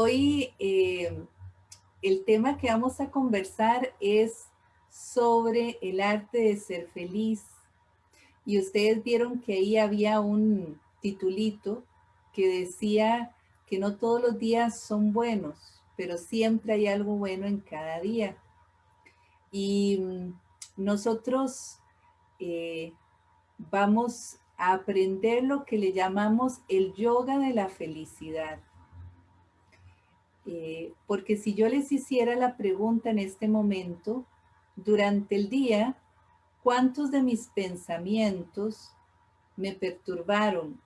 hoy eh, el tema que vamos a conversar es sobre el arte de ser feliz. Y ustedes vieron que ahí había un titulito que decía que no todos los días son buenos, pero siempre hay algo bueno en cada día. Y mm, nosotros eh, vamos a aprender lo que le llamamos el yoga de la felicidad. Eh, porque si yo les hiciera la pregunta en este momento, durante el día, ¿cuántos de mis pensamientos me perturbaron?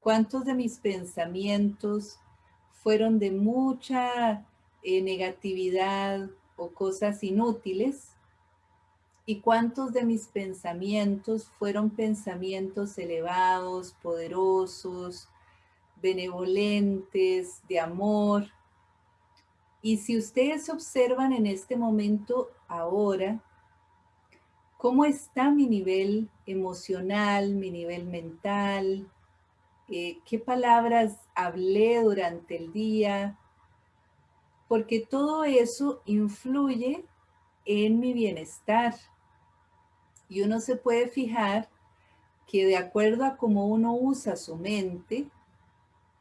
¿Cuántos de mis pensamientos fueron de mucha eh, negatividad o cosas inútiles? ¿Y cuántos de mis pensamientos fueron pensamientos elevados, poderosos, benevolentes, de amor? Y si ustedes observan en este momento ahora, ¿cómo está mi nivel emocional, mi nivel mental? Eh, ¿Qué palabras hablé durante el día? Porque todo eso influye en mi bienestar. Y uno se puede fijar que de acuerdo a cómo uno usa su mente,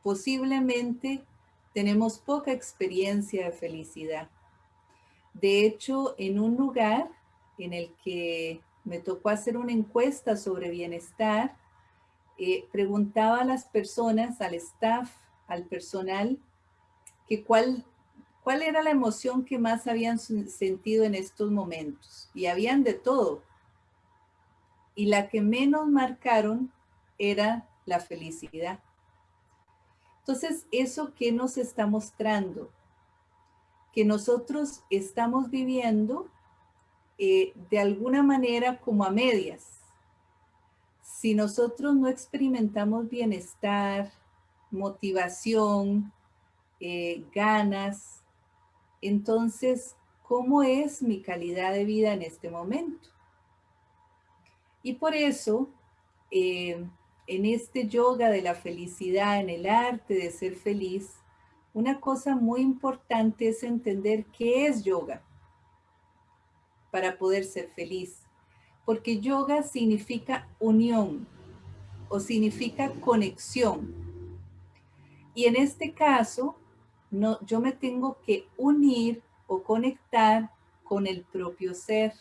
posiblemente tenemos poca experiencia de felicidad. De hecho, en un lugar en el que me tocó hacer una encuesta sobre bienestar, eh, preguntaba a las personas, al staff, al personal, que cuál, cuál era la emoción que más habían sentido en estos momentos. Y habían de todo y la que menos marcaron era la felicidad. Entonces, ¿eso qué nos está mostrando? Que nosotros estamos viviendo eh, de alguna manera como a medias. Si nosotros no experimentamos bienestar, motivación, eh, ganas, entonces, ¿cómo es mi calidad de vida en este momento? Y por eso, eh, en este yoga de la felicidad, en el arte de ser feliz, una cosa muy importante es entender qué es yoga para poder ser feliz. Porque yoga significa unión o significa conexión. Y en este caso, yo me tengo que unir o conectar con el propio ser.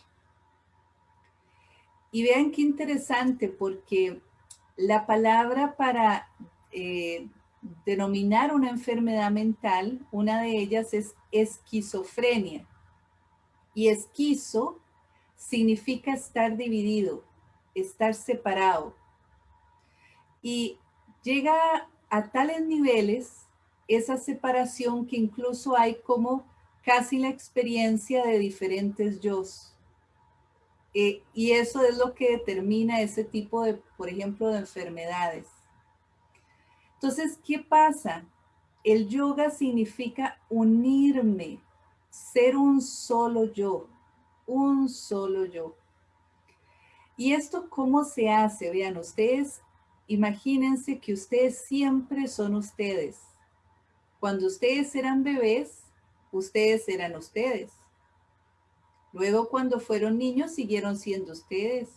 Y vean qué interesante porque la palabra para eh, denominar una enfermedad mental, una de ellas es esquizofrenia. Y esquizo significa estar dividido, estar separado. Y llega a tales niveles esa separación que incluso hay como casi la experiencia de diferentes yo. Eh, y eso es lo que determina ese tipo de, por ejemplo, de enfermedades. Entonces, ¿qué pasa? El yoga significa unirme, ser un solo yo, un solo yo. ¿Y esto cómo se hace? Vean, ustedes, imagínense que ustedes siempre son ustedes. Cuando ustedes eran bebés, ustedes eran ustedes. Luego cuando fueron niños siguieron siendo ustedes.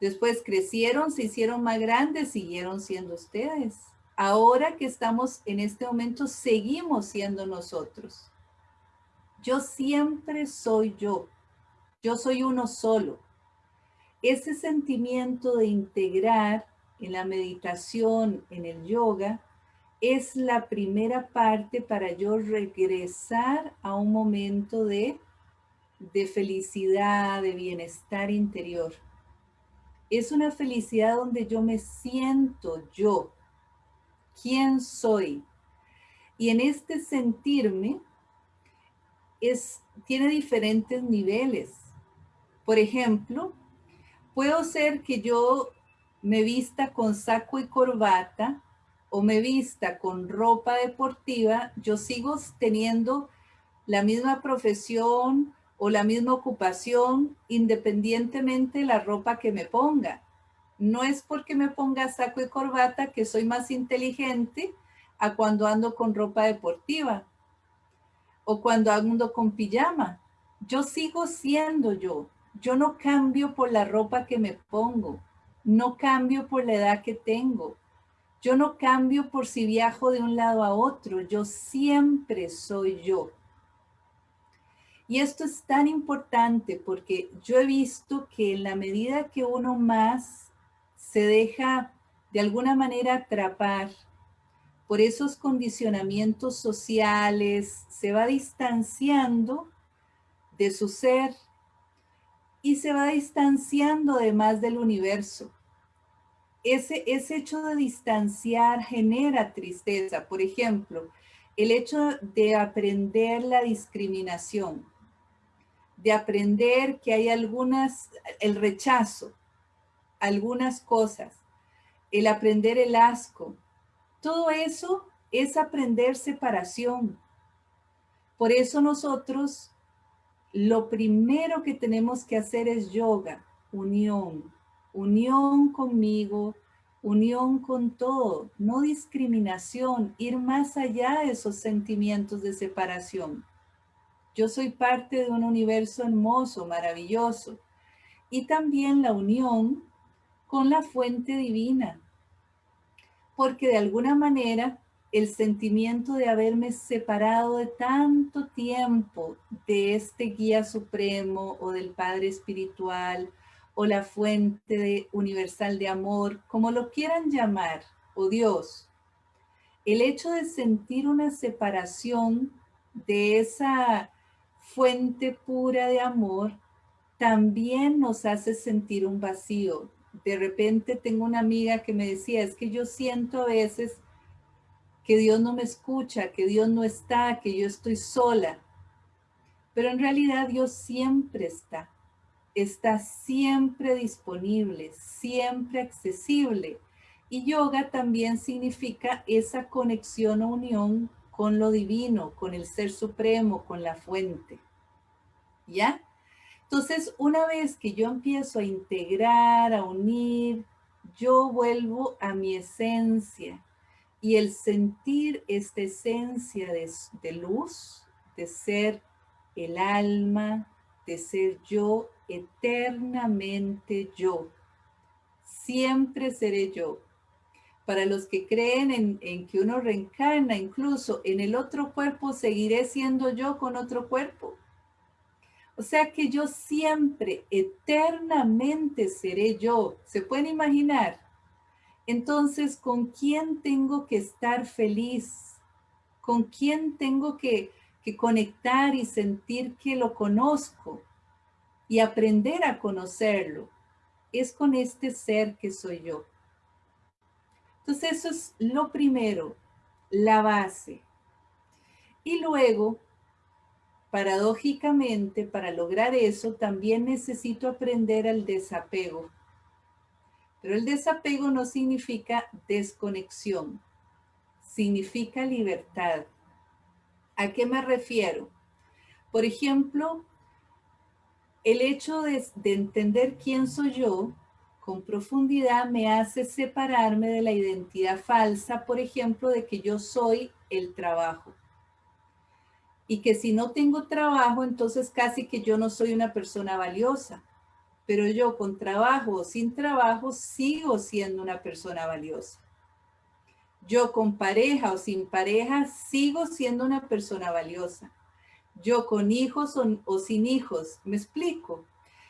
Después crecieron, se hicieron más grandes, siguieron siendo ustedes. Ahora que estamos en este momento, seguimos siendo nosotros. Yo siempre soy yo. Yo soy uno solo. Ese sentimiento de integrar en la meditación, en el yoga, es la primera parte para yo regresar a un momento de de felicidad, de bienestar interior. Es una felicidad donde yo me siento yo, quién soy. Y en este sentirme es, tiene diferentes niveles. Por ejemplo, puedo ser que yo me vista con saco y corbata o me vista con ropa deportiva, yo sigo teniendo la misma profesión, o la misma ocupación independientemente de la ropa que me ponga. No es porque me ponga saco y corbata que soy más inteligente a cuando ando con ropa deportiva o cuando ando con pijama. Yo sigo siendo yo. Yo no cambio por la ropa que me pongo. No cambio por la edad que tengo. Yo no cambio por si viajo de un lado a otro. Yo siempre soy yo. Y esto es tan importante porque yo he visto que en la medida que uno más se deja de alguna manera atrapar por esos condicionamientos sociales, se va distanciando de su ser y se va distanciando además del universo. Ese, ese hecho de distanciar genera tristeza. Por ejemplo, el hecho de aprender la discriminación, de aprender que hay algunas, el rechazo, algunas cosas, el aprender el asco, todo eso es aprender separación. Por eso nosotros lo primero que tenemos que hacer es yoga, unión, unión conmigo, unión con todo, no discriminación, ir más allá de esos sentimientos de separación. Yo soy parte de un universo hermoso, maravilloso. Y también la unión con la fuente divina, porque de alguna manera el sentimiento de haberme separado de tanto tiempo de este guía supremo o del Padre Espiritual o la fuente universal de amor, como lo quieran llamar, o Dios, el hecho de sentir una separación de esa fuente pura de amor también nos hace sentir un vacío, de repente tengo una amiga que me decía, es que yo siento a veces que Dios no me escucha, que Dios no está, que yo estoy sola. Pero en realidad Dios siempre está. Está siempre disponible, siempre accesible. Y yoga también significa esa conexión o unión con lo divino, con el ser supremo, con la fuente. ¿Ya? Entonces, una vez que yo empiezo a integrar, a unir, yo vuelvo a mi esencia. Y el sentir esta esencia de, de luz, de ser el alma, de ser yo, eternamente yo. Siempre seré yo. Para los que creen en, que uno reencarna, incluso en el otro cuerpo, seguiré siendo yo con otro cuerpo. O sea que yo siempre, eternamente seré yo. ¿Se pueden imaginar? Entonces, ¿con quién tengo que estar feliz? ¿Con quién tengo que, que conectar y sentir que lo conozco? Y aprender a conocerlo. Es con este ser que soy yo. Entonces, eso es lo primero, la base. Y luego Paradójicamente, para lograr eso, también necesito aprender al desapego. Pero el desapego no significa desconexión, significa libertad. ¿A qué me refiero? Por ejemplo, el hecho de, de, entender quién soy yo con profundidad me hace separarme de la identidad falsa, por ejemplo, de que yo soy el trabajo y que si no tengo trabajo, entonces casi que yo no soy una persona valiosa. Pero yo con trabajo o sin trabajo sigo siendo una persona valiosa. Yo con pareja o sin pareja sigo siendo una persona valiosa. Yo con hijos o, sin hijos, me explico.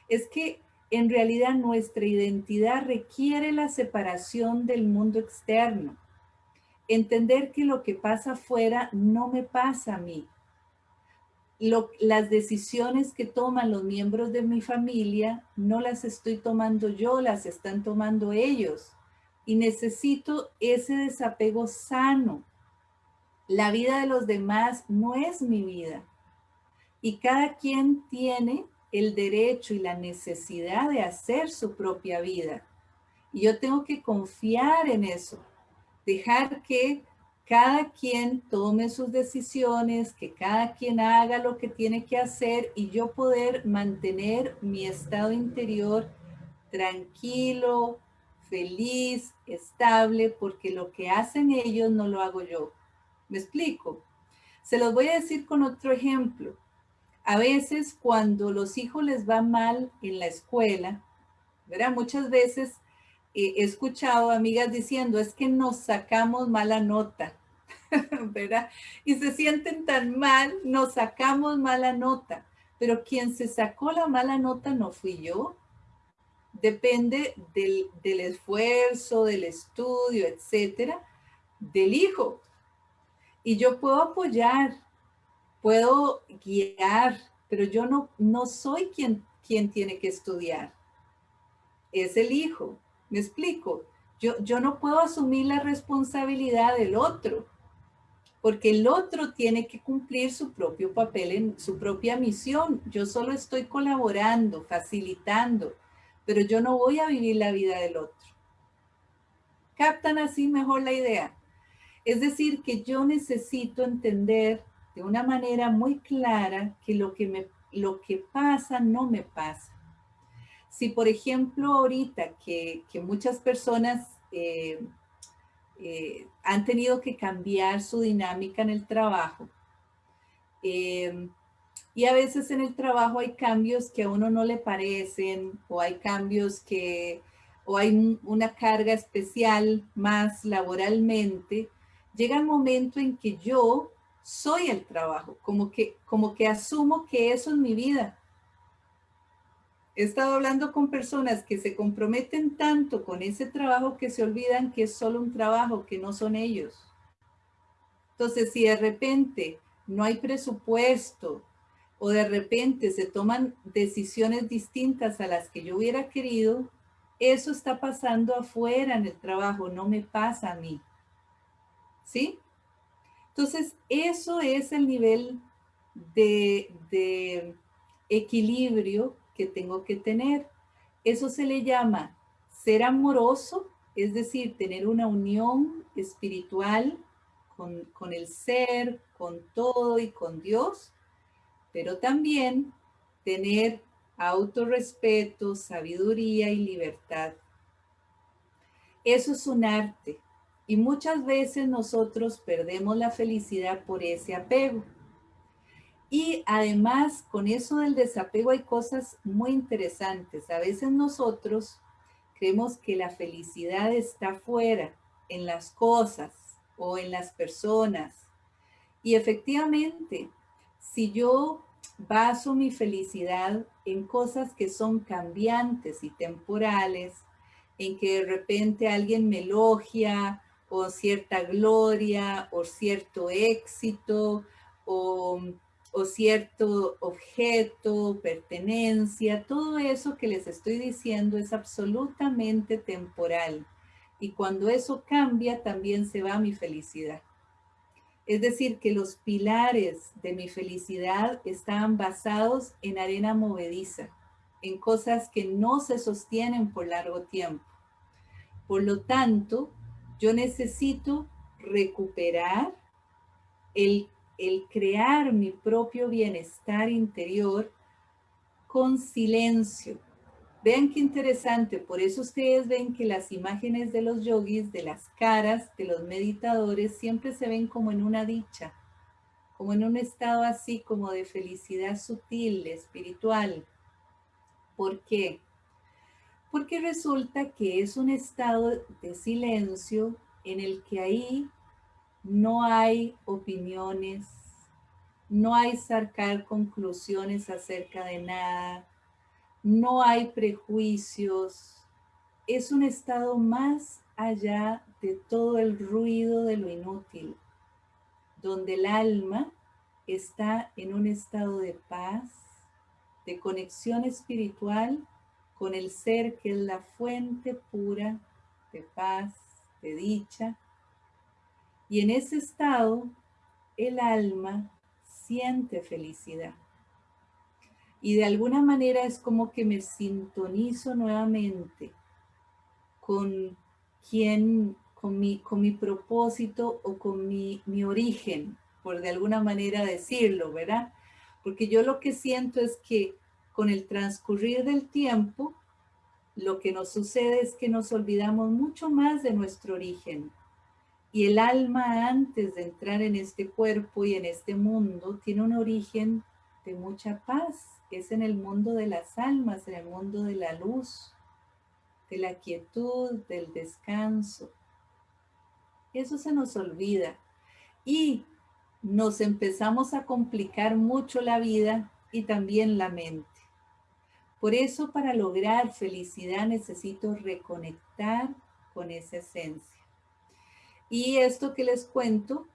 Es que en realidad nuestra identidad requiere la separación del mundo externo. Entender que lo que pasa afuera no me pasa a mí las decisiones que toman los miembros de mi familia no las estoy tomando yo, las están tomando ellos. Y necesito ese desapego sano. La vida de los demás no es mi vida. Y cada quien tiene el derecho y la necesidad de hacer su propia vida. Y yo tengo que confiar en eso. Dejar que cada quien tome sus decisiones, que cada quien haga lo que tiene que hacer y yo poder mantener mi estado interior tranquilo, feliz, estable, porque lo que hacen ellos no lo hago yo. ¿Me explico? Se los voy a decir con otro ejemplo. A veces cuando los hijos les va mal en la escuela, ¿verdad? Muchas veces he escuchado amigas diciendo, es que nos sacamos mala nota, ¿verdad? Y se sienten tan mal, nos sacamos mala nota. Pero quien se sacó la mala nota no fui yo. Depende del, del esfuerzo, del estudio, etcétera, del hijo. Y yo puedo apoyar, puedo guiar, pero yo no, no soy quien, quien tiene que estudiar. Es el hijo. ¿Me explico? Yo, yo no puedo asumir la responsabilidad del otro, porque el otro tiene que cumplir su propio papel en su propia misión. Yo solo estoy colaborando, facilitando, pero yo no voy a vivir la vida del otro. ¿Captan así mejor la idea? Es decir, que yo necesito entender de una manera muy clara que lo que, me, lo que pasa no me pasa. Si, por ejemplo, ahorita que, muchas personas eh, eh, han tenido que cambiar su dinámica en el trabajo, eh, y a veces en el trabajo hay cambios que a uno no le parecen, o hay cambios que, o hay una carga especial más laboralmente, llega el momento en que yo soy el trabajo, como que, como que asumo que eso es mi vida. He estado hablando con personas que se comprometen tanto con ese trabajo que se olvidan que es solo un trabajo, que no son ellos. Entonces, si de repente no hay presupuesto o de repente se toman decisiones distintas a las que yo hubiera querido, eso está pasando afuera en el trabajo, no me pasa a mí. ¿sí? Entonces, eso es el nivel de, equilibrio que tengo que tener. Eso se le llama ser amoroso, es decir, tener una unión espiritual con, con, el ser, con todo y con Dios, pero también tener autorrespeto, sabiduría y libertad. Eso es un arte. Y muchas veces nosotros perdemos la felicidad por ese apego. Y además, con eso del desapego hay cosas muy interesantes. A veces nosotros creemos que la felicidad está fuera, en las cosas o en las personas. Y efectivamente, si yo baso mi felicidad en cosas que son cambiantes y temporales, en que de repente alguien me elogia o cierta gloria o cierto éxito o, cierto objeto, pertenencia, todo eso que les estoy diciendo es absolutamente temporal. Y cuando eso cambia, también se va mi felicidad. Es decir, que los pilares de mi felicidad estaban basados en arena movediza, en cosas que no se sostienen por largo tiempo. Por lo tanto, yo necesito recuperar el, crear mi propio bienestar interior con silencio. Vean qué interesante, por eso ustedes ven que las imágenes de los yogis, de las caras de los meditadores, siempre se ven como en una dicha, como en un estado así como de felicidad sutil, espiritual. ¿Por qué? Porque resulta que es un estado de silencio en el que ahí no hay opiniones, no hay sacar conclusiones acerca de nada, no hay prejuicios, es un estado más allá de todo el ruido de lo inútil, donde el alma está en un estado de paz, de conexión espiritual con el ser que es la fuente pura de paz, de dicha. Y en ese estado, el alma siente felicidad. Y de alguna manera es como que me sintonizo nuevamente con quien, con mi, con mi propósito o con mi, mi origen, por de alguna manera decirlo, ¿verdad? Porque yo lo que siento es que con el transcurrir del tiempo, lo que nos sucede es que nos olvidamos mucho más de nuestro origen Y el alma antes de entrar en este cuerpo y en este mundo tiene un origen de mucha paz. Es en el mundo de las almas, en el mundo de la luz, de la quietud, del descanso. Eso se nos olvida. Y nos empezamos a complicar mucho la vida y también la mente. Por eso para lograr felicidad necesito reconectar con esa esencia. Y esto que les cuento,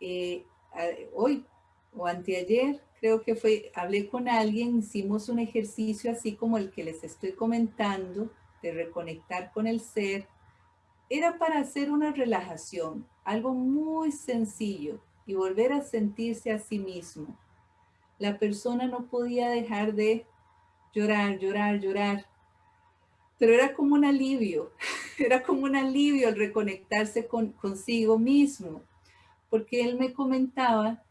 eh, hoy o anteayer, creo que fue, hablé con alguien, hicimos un ejercicio así como el que les estoy comentando, de reconectar con el ser, era para hacer una relajación, algo muy sencillo y volver a sentirse a sí mismo. La persona no podía dejar de llorar, llorar, llorar, pero era como un alivio, era como un alivio el reconectarse con, consigo mismo, porque él me comentaba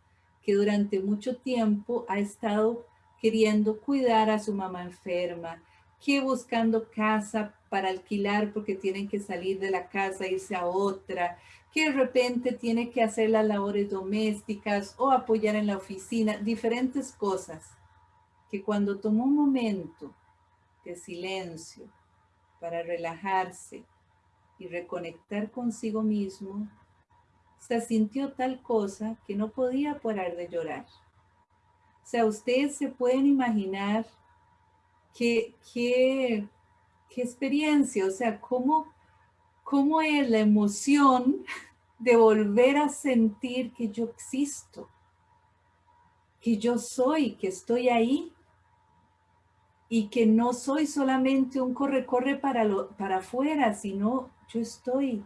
que durante mucho tiempo ha estado queriendo cuidar a su mamá enferma, que buscando casa para alquilar porque tienen que salir de la casa, irse a otra, que de repente tiene que hacer las labores domésticas o apoyar en la oficina, diferentes cosas, que cuando tomó un momento de silencio para relajarse y reconectar consigo mismo, se sintió tal cosa que no podía parar de llorar. O sea, ustedes se pueden imaginar qué, qué, qué experiencia, o sea, cómo, cómo es la emoción de volver a sentir que yo existo, que yo soy, que estoy ahí y que no soy solamente un corre-corre para, para afuera, sino yo estoy.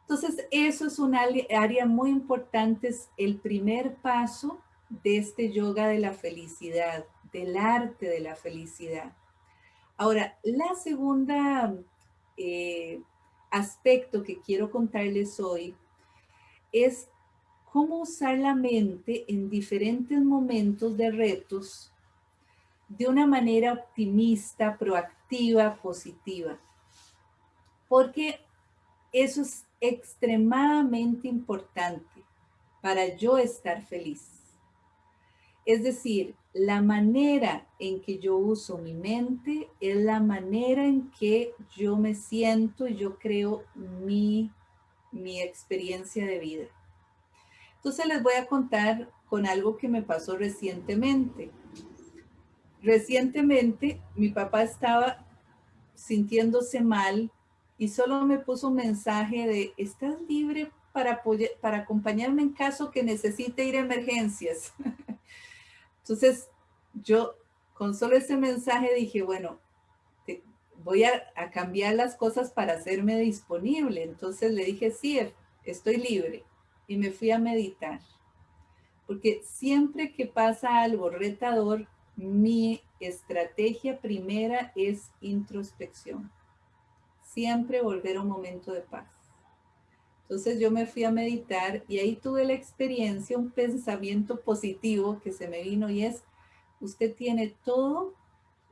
Entonces, eso es un área muy importante, es el primer paso de este yoga de la felicidad del arte de la felicidad. Ahora, la segunda eh, aspecto que quiero contarles hoy es cómo usar la mente en diferentes momentos de retos de una manera optimista, proactiva, positiva. Porque eso es extremadamente importante para yo estar feliz. Es decir, la manera en que yo uso mi mente es la manera en que yo me siento y yo creo mi, mi experiencia de vida. Entonces les voy a contar con algo que me pasó recientemente. Recientemente mi papá estaba sintiéndose mal y solo me puso un mensaje de, ¿estás libre para, acompañarme en caso que necesite ir a emergencias? Entonces, yo con solo ese mensaje dije, bueno, voy a, cambiar las cosas para hacerme disponible. Entonces le dije, sí, estoy libre. Y me fui a meditar. Porque siempre que pasa algo retador, mi estrategia primera es introspección. Siempre volver a un momento de paz. Entonces yo me fui a meditar y ahí tuve la experiencia, un pensamiento positivo que se me vino y es, usted tiene todo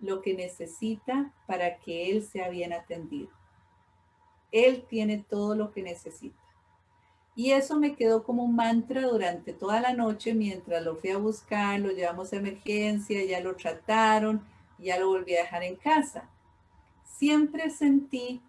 lo que necesita para que él sea bien atendido. Él tiene todo lo que necesita. Y eso me quedó como un mantra durante toda la noche mientras lo fui a buscar, lo llevamos a emergencia, ya lo trataron, ya lo volví a dejar en casa. Siempre sentí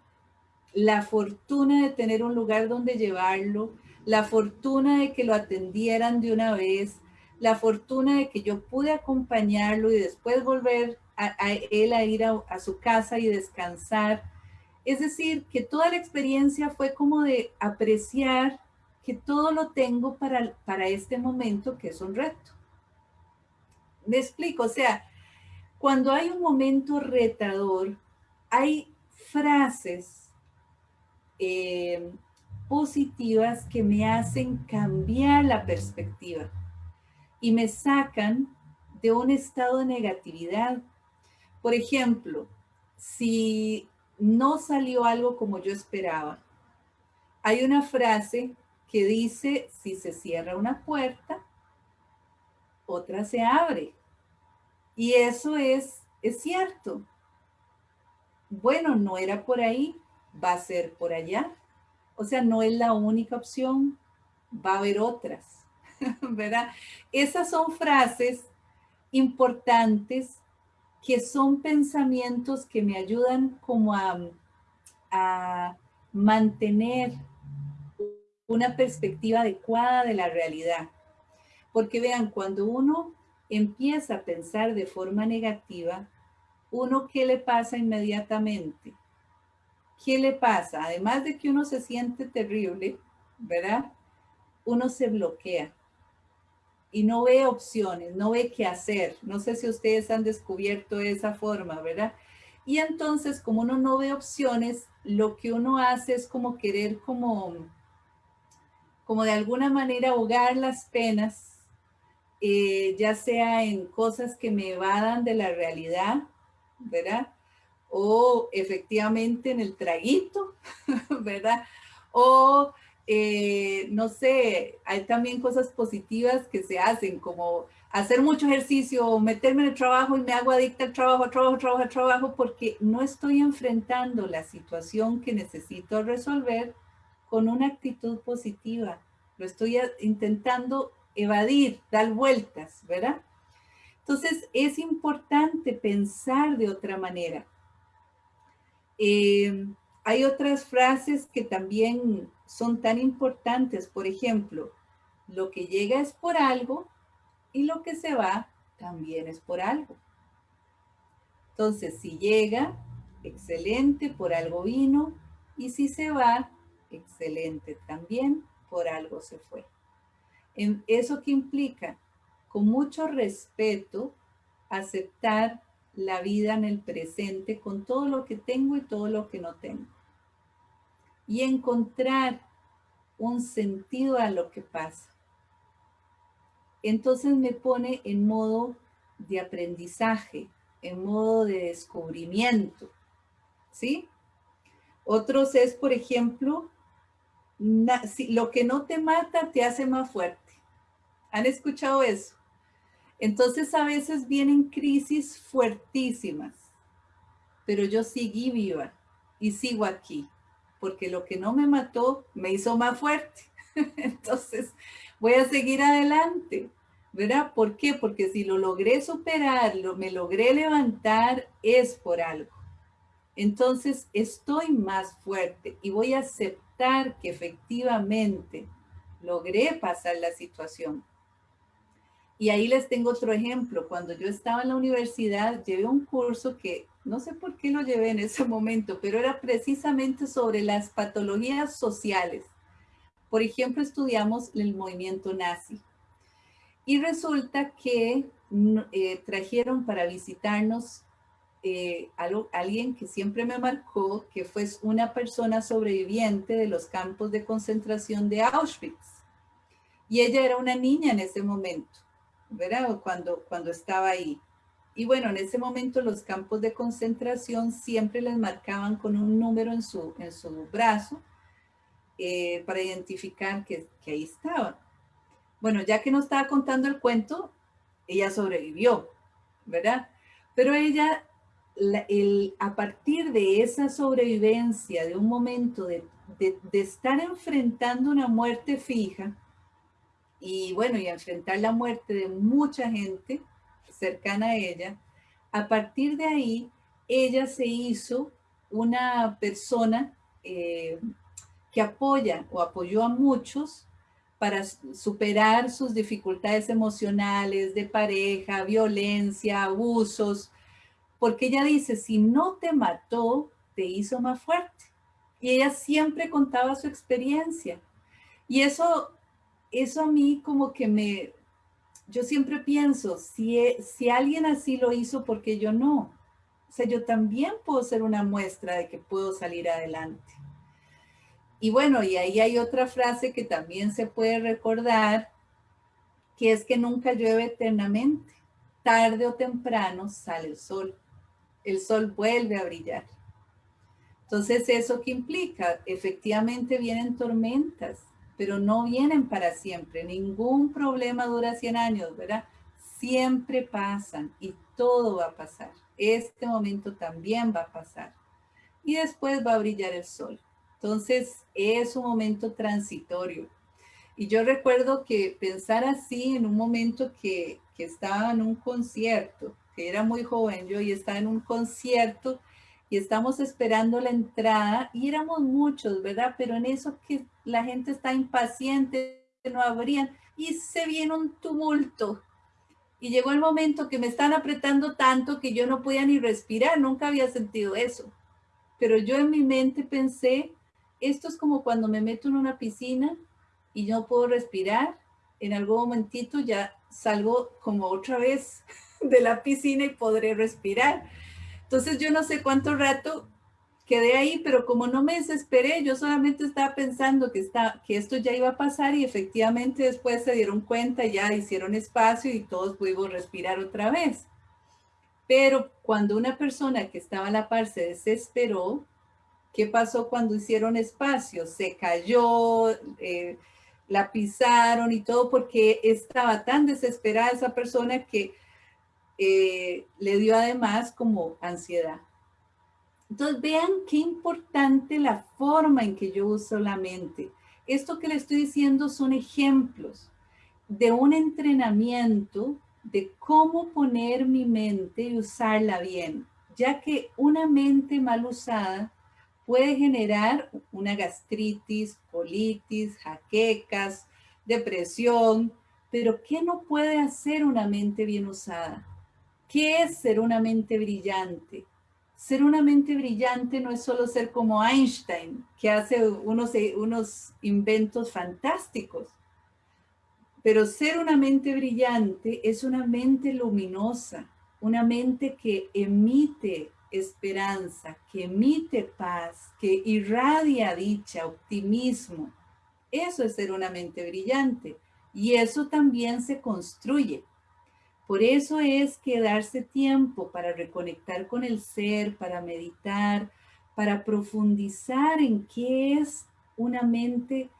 la fortuna de tener un lugar donde llevarlo, la fortuna de que lo atendieran de una vez, la fortuna de que yo pude acompañarlo y después volver a, él a ir a, su casa y descansar. Es decir, que toda la experiencia fue como de apreciar todo lo tengo para, para este momento que es un reto. Me explico, o sea, cuando hay un momento retador, hay frases eh, positivas que me hacen cambiar la perspectiva y me sacan de un estado de negatividad. Por ejemplo, si no salió algo como yo esperaba, hay una frase que dice, si se cierra una puerta, otra se abre. Y eso es, es cierto. Bueno, no era por ahí, va a ser por allá. O sea, no es la única opción, va a haber otras, ¿verdad? Esas son frases importantes que son pensamientos que me ayudan como a, a mantener una perspectiva adecuada de la realidad. Porque vean, cuando uno empieza a pensar de forma negativa, uno, ¿qué le pasa inmediatamente? ¿Qué le pasa? Además de que uno se siente terrible, ¿verdad? Uno se bloquea y no ve opciones, no ve qué hacer. No sé si ustedes han descubierto esa forma, ¿verdad? Y entonces, como uno no ve opciones, lo que uno hace es como querer como, como de alguna manera ahogar las penas, eh, ya sea en cosas que me evadan de la realidad, ¿verdad? O efectivamente en el traguito, ¿verdad? O eh, no sé, hay también cosas positivas que se hacen, como hacer mucho ejercicio, meterme en el trabajo y me hago adicta al trabajo, trabajo, trabajo, trabajo, porque no estoy enfrentando la situación que necesito resolver con una actitud positiva. Lo estoy intentando evadir, dar vueltas, ¿verdad? Entonces, es importante pensar de otra manera. Eh, hay otras frases que también son tan importantes. Por ejemplo, lo que llega es por algo y lo que se va también es por algo. Entonces, si llega, excelente, por algo vino. Y si se va, excelente también, por algo se fue. ¿Eso que implica? Con mucho respeto, aceptar la vida en el presente con todo lo que tengo y todo lo que no tengo. Y encontrar un sentido a lo que pasa. Entonces me pone en modo de aprendizaje, en modo de descubrimiento. ¿Sí? Otros es, por ejemplo, lo que no te mata te hace más fuerte. ¿Han escuchado eso? Entonces a veces vienen crisis fuertísimas, pero yo seguí viva y sigo aquí, porque lo que no me mató me hizo más fuerte. Entonces voy a seguir adelante, ¿verdad? ¿Por qué? Porque si lo logré superar, lo, me logré levantar, es por algo. Entonces estoy más fuerte y voy a aceptar que efectivamente logré pasar la situación. Y ahí les tengo otro ejemplo. Cuando yo estaba en la universidad, llevé un curso que no sé por qué lo llevé en ese momento, pero era precisamente sobre las patologías sociales. Por ejemplo, estudiamos el movimiento nazi. Y resulta que eh, trajeron para visitarnos eh, alguien que siempre me marcó, que fue una persona sobreviviente de los campos de concentración de Auschwitz. Y ella era una niña en ese momento. ¿verdad? Cuando, cuando estaba ahí. Y bueno, en ese momento los campos de concentración siempre les marcaban con un número en su, en su brazo eh, para identificar que, que ahí estaban. Bueno, ya que nos estaba contando el cuento, ella sobrevivió, ¿verdad? Pero ella, el, a partir de esa sobrevivencia, de un momento de estar enfrentando una muerte fija, y bueno, y enfrentar la muerte de mucha gente cercana a ella, a partir de ahí, ella se hizo una persona eh, que apoya o apoyó a muchos para superar sus dificultades emocionales de pareja, violencia, abusos, porque ella dice, si no te mató, te hizo más fuerte. Y ella siempre contaba su experiencia. Y eso eso a mí como que me, yo siempre pienso, si, e, si alguien así lo hizo, ¿por qué yo no? O sea, yo también puedo ser una muestra de que puedo salir adelante. Y bueno, y ahí hay otra frase que también se puede recordar, que es que nunca llueve eternamente. Tarde o temprano sale el sol. El sol vuelve a brillar. Entonces, ¿eso qué implica? Efectivamente vienen tormentas, pero no vienen para siempre. Ningún problema dura 100 años, ¿verdad? Siempre pasan y todo va a pasar. Este momento también va a pasar. Y después va a brillar el sol. Entonces, es un momento transitorio. Y yo recuerdo que pensar así en un momento que, que estaba en un concierto, que era muy joven yo y estaba en un concierto y estamos esperando la entrada y éramos muchos, ¿verdad? Pero en eso que la gente está impaciente, no abrían y se viene un tumulto. Y llegó el momento que me están apretando tanto que yo no podía ni respirar, nunca había sentido eso. Pero yo en mi mente pensé, esto es como cuando me meto en una piscina y no puedo respirar, en algún momentito ya salgo como otra vez de la piscina y podré respirar. Entonces yo no sé cuánto rato quedé ahí, pero como no me desesperé, yo solamente estaba pensando que, está, que esto ya iba a pasar y efectivamente después se dieron cuenta, ya hicieron espacio y todos pudimos respirar otra vez. Pero cuando una persona que estaba a la par se desesperó, ¿qué pasó cuando hicieron espacio? Se cayó, eh, la pisaron y todo porque estaba tan desesperada esa persona que eh, le dio además como ansiedad. Entonces vean qué importante la forma en que yo uso la mente. Esto que le estoy diciendo son ejemplos de un entrenamiento de cómo poner mi mente y usarla bien, ya que una mente mal usada puede generar una gastritis, colitis, jaquecas, depresión, pero ¿qué no puede hacer una mente bien usada? ¿Qué es ser una mente brillante? Ser una mente brillante no es solo ser como Einstein, que hace unos, unos inventos fantásticos, pero ser una mente brillante es una mente luminosa, una mente que emite esperanza, que emite paz, que irradia dicha, optimismo. Eso es ser una mente brillante y eso también se construye. Por eso es que darse tiempo para reconectar con el ser, para meditar, para profundizar en qué es una mente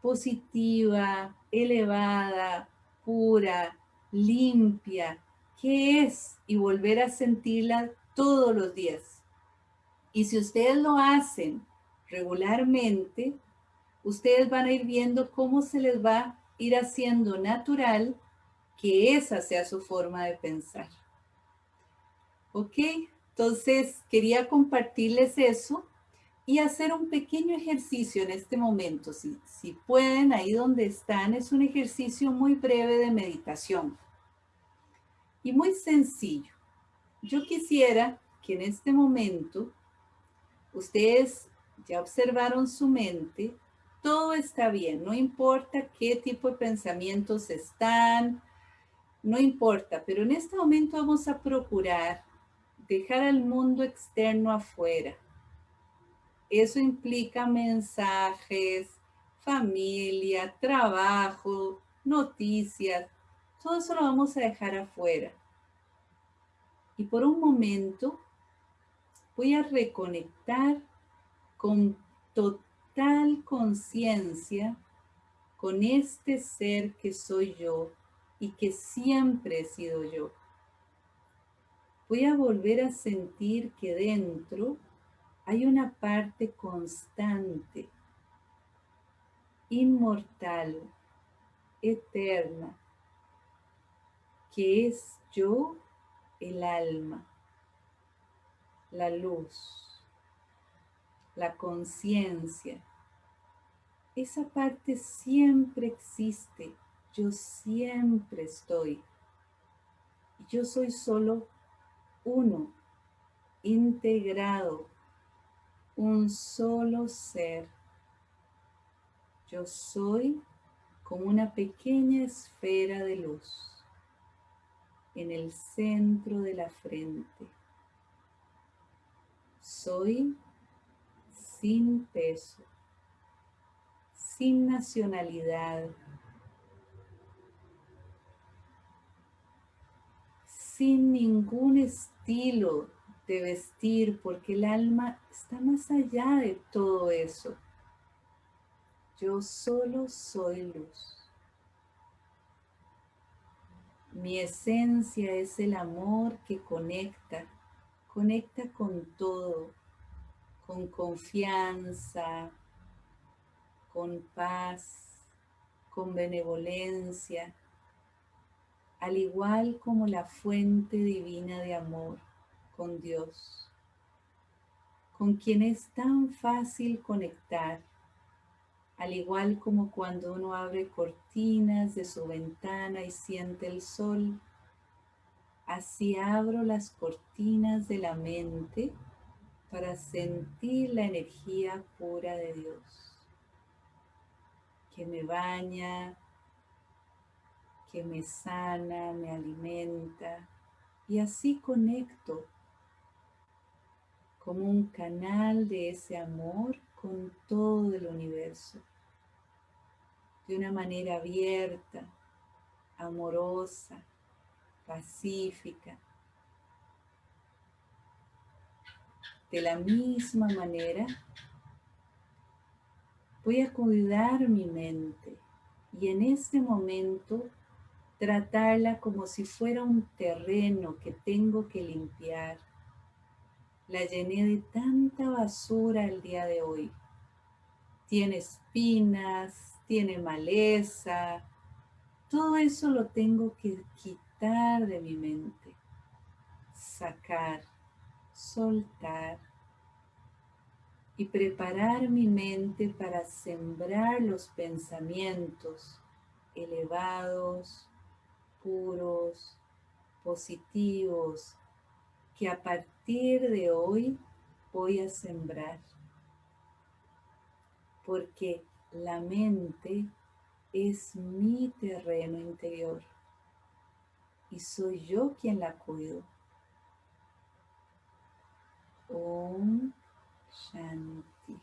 positiva, elevada, pura, limpia, qué es y volver a sentirla todos los días. Y si ustedes lo hacen regularmente, ustedes van a ir viendo cómo se les va a ir haciendo natural que esa sea su forma de pensar. ¿Ok? Entonces, quería compartirles eso y hacer un pequeño ejercicio en este momento. Si, si pueden, ahí donde están, es un ejercicio muy breve de meditación. Y muy sencillo. Yo quisiera que en este momento ustedes ya observaron su mente, todo está bien, no importa qué tipo de pensamientos están, no importa, pero en este momento vamos a procurar dejar al mundo externo afuera. Eso implica mensajes, familia, trabajo, noticias, todo eso lo vamos a dejar afuera. Y por un momento voy a reconectar con total conciencia con este ser que soy yo y que siempre he sido yo. Voy a volver a sentir que dentro hay una parte constante, inmortal, eterna, que es yo, el alma, la luz, la conciencia. Esa parte siempre existe yo siempre estoy. Yo soy solo uno, integrado, un solo ser. Yo soy como una pequeña esfera de luz en el centro de la frente. Soy sin peso, sin nacionalidad, sin ningún estilo de vestir, porque el alma está más allá de todo eso. Yo solo soy luz. Mi esencia es el amor que conecta, conecta con todo, con confianza, con paz, con benevolencia, al igual como la fuente divina de amor con Dios, con quien es tan fácil conectar, al igual como cuando uno abre cortinas de su ventana y siente el sol, así abro las cortinas de la mente para sentir la energía pura de Dios, que me baña, que me sana, me alimenta. Y así conecto como un canal de ese amor con todo el universo, de una manera abierta, amorosa, pacífica. De la misma manera, voy a cuidar mi mente. Y en este momento tratarla como si fuera un terreno que tengo que limpiar. La llené de tanta basura el día de hoy. Tiene espinas, tiene maleza. Todo eso lo tengo que quitar de mi mente. Sacar, soltar y preparar mi mente para sembrar los pensamientos elevados, puros, positivos, que a partir de hoy voy a sembrar. Porque la mente es mi terreno interior y soy yo quien la cuido. Om Shanti.